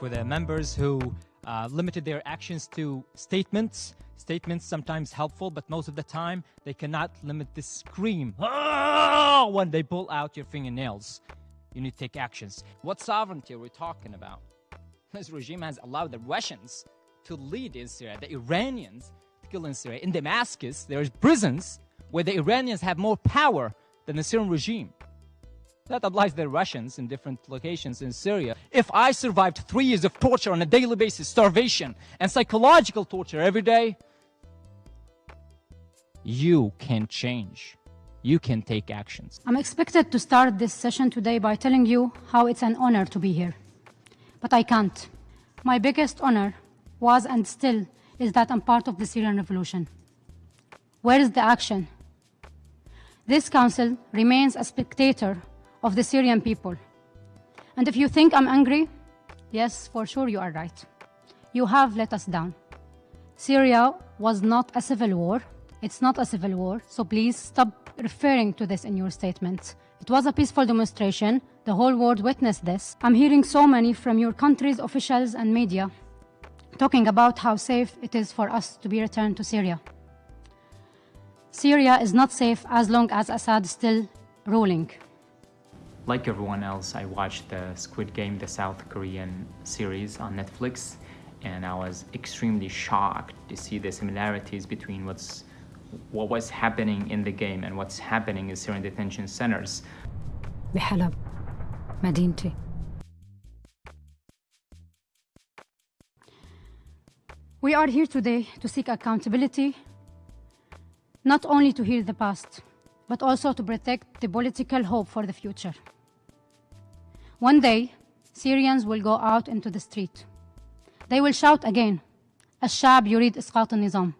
for the members who uh, limited their actions to statements. Statements sometimes helpful, but most of the time they cannot limit the scream "Ah!" when they pull out your fingernails. You need to take actions. What sovereignty are we talking about? This regime has allowed the Russians to lead in Syria, the Iranians to kill in Syria. In Damascus, there's prisons where the Iranians have more power than the Syrian regime. That applies to the Russians in different locations in Syria. If I survived three years of torture on a daily basis, starvation, and psychological torture every day, you can change. You can take actions. I'm expected to start this session today by telling you how it's an honor to be here. But I can't. My biggest honor was and still is that I'm part of the Syrian revolution. Where is the action? This council remains a spectator of the Syrian people. And if you think I'm angry, yes, for sure you are right. You have let us down. Syria was not a civil war. It's not a civil war, so please stop referring to this in your statements. It was a peaceful demonstration. The whole world witnessed this. I'm hearing so many from your country's officials and media talking about how safe it is for us to be returned to Syria. Syria is not safe as long as Assad is still ruling. Like everyone else, I watched the Squid Game, the South Korean series on Netflix, and I was extremely shocked to see the similarities between what's what was happening in the game and what's happening in Syrian detention centers. بحلب مدينتي We are here today to seek accountability, not only to heal the past, but also to protect the political hope for the future. One day, Syrians will go out into the street. They will shout again, الشعب يريد إسقاط النظام.